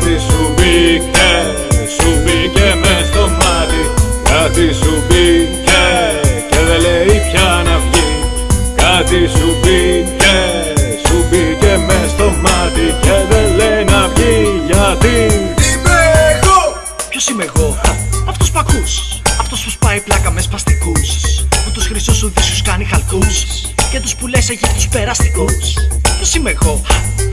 Κάτι σου μπήκε, σου μπήκε μες στο μάτι. Κάτι σου μπήκε και δεν λέει πια να βγει. Κάτι σου μπήκε, σου μπήκε μες στο μάτι Και δεν λέει να βγει. Γιατί; Είμαι εγώ! Ποιος είμαι εγώ, αυτός που ακούς. Αυτός που σπάει πλάκα μες σπαστικούς Που τους χρυσούς σου δίσους κάνει χαλκούς. Και τους που λες έχει τους περαστικούς. Ποιος είμαι εγώ,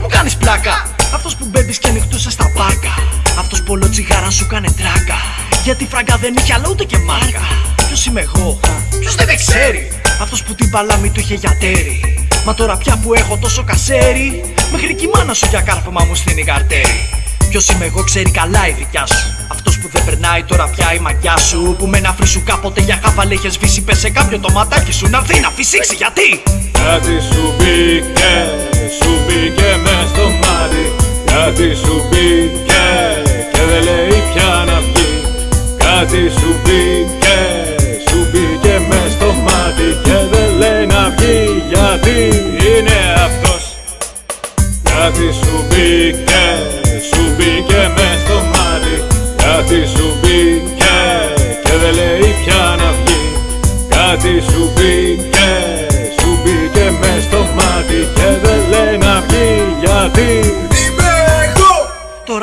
μου κάνεις πλάκα. Αυτός που μπέμπεις και νυχτούσε στα πάρκα Αυτός που όλο τσιγάρα σου κάνε τράκα Γιατί φράγκα δεν είχε αλλά ούτε και μάρκα Ποιος είμαι εγώ, ποιος δεν με ξέρει Αυτός που την παλάμη του είχε για τέρι Μα τώρα πια που έχω τόσο κασέρι Μέχρι και η μάνα σου για κάρφωμα μου στείνει καρτέρι Ποιος είμαι εγώ ξέρει καλά η δικιά σου. Αυτός που δεν περνάει τώρα πια η μαγιά σου. Που με ένα φρύσου κάποτε για χάβαλε είχες σβήσει. Πες σε κάποιο το ματάκι σου να έρθει να φυσήξει. Γιατί; Κάτι σου μπήκε, σου μπήκε μες στο μάτι Κάτι σου μπήκε και δεν λέει πια να βγει. Κάτι σου μπήκε, σου μπήκε μες στο μάτι Και δεν λέει να βγει. Γιατί είναι αυτός; Κάτι σου μπήκε, σου μπήκε μες στο μάτι. Κάτι σου μπήκε και δεν λέει πια να βγει. Κάτι σου μπήκε,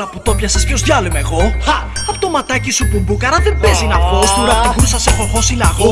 τώρα που το πιάσες ποιος διάλο είμαι εγώ Χα! Απ' το ματάκι σου που μπουκαρά δεν παίζει να βγω Στου ραπ την κρούσα σε έχω χώσει λαγό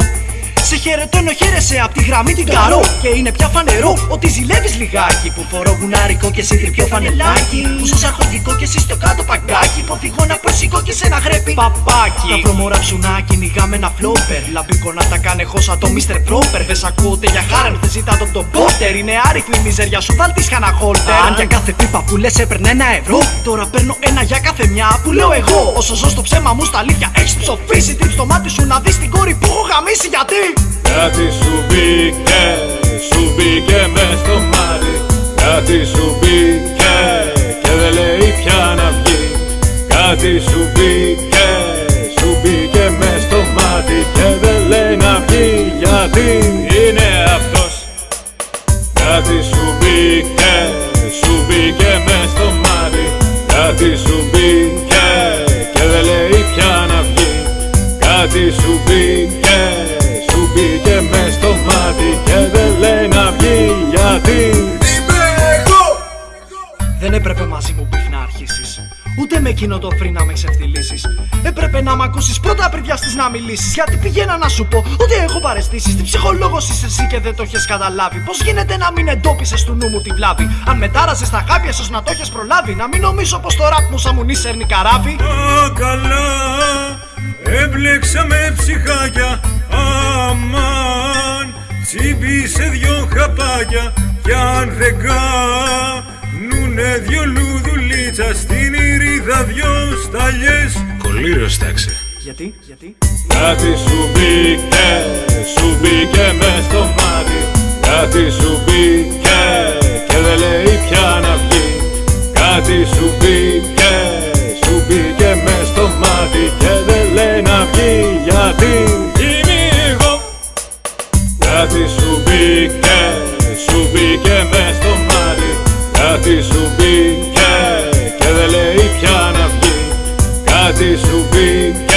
σε χαιρετώ ενώ χαίρεσαι απ' τη γραμμή την καρό. Και είναι πια φανερό ότι ζηλεύεις λιγάκι. Που φορώ γουνάρικο και εσύ τριπιό φανελάκι. Που ζω αρχοντικό και εσύ στο κάτω παγκάκι. Που φυγώ να προσήκω και σε ένα γρέπι. Παπάκι. Τα προμορά ψουνά κυνηγάμε ένα φλόπερ. Λαμπίκο να τα κάνει εγώ σαν το Mr. Proper. Δεν σ' ακούτε για χάραν, δεν ζητά τον τον πότερ. Είναι άριθμη η μιζέρια σου, βάλ τη χολτερ Αν. Για κάθε πίπα που λες έπαιρνε ένα ευρώ Τώρα παίρνω ένα για κάθε μια που λέω εγώ. Όσο ζω στο ψέμα μου στα αλήθεια έχεις ψοφήσει. Τρίψ το μάτι σου να δεις την κόρη που έχω γαμίσει γιατί Κάτι σου μπήκε, σου μπήκε μες στο μάτι. Κάτι σου μπήκε και δεν λέει πια να βγει. Κάτι σου μπήκε, σου μπήκε μες στο μάτι Και δεν λέει να βγει. Γιατί είναι αυτός; Κάτι σου μπήκε, σου μπήκε μες στο μάτι. Κάτι σου μπήκε και δεν λέει πια να βγει. Κάτι σου μπήκε, εκείνο το φρύ να με ξεφτυλίσεις. Έπρεπε να μ' ακούσεις πρώτα πριν πιαστεί να μιλήσεις. Γιατί πηγαίνα να σου πω ότι έχω παρεστήσεις. Τι ψυχολόγος είσαι εσύ και δεν το έχεις καταλάβει. Πώς γίνεται να μην εντόπισες του νου μου τη βλάβη; Αν μετάραζε τα χάπια, ίσω να το έχεις προλάβει. Να μην νομίζω πως το ραπ μου σαν μου σέρνει καράβι. Α, καλά, έμπλεξαμε ψυχάκια Αμάν, τσίμπησε δυο χαπάκια Κι αν δεν κάνουνε δυο λουδουλίτσα Στην ηρίδα δυο σταλιές. Κολλήριος τάξε Γιατί, γιατί; Κάτι σου μπήκε, σου μπήκε μες στο μάτι. Κάτι σου μπήκε και δεν λέει πια να βγει. Κάτι σου μπήκε, σου μπήκε μες στο μάτι Και δεν λέει να βγει. Γιατί; Είμαι εγώ. Κάτι σου μπήκε, σου μπήκε μες στο μάτι. Κάτι σου μπήκε και δεν λέει πια να βγει. Κάτι σου μπήκε,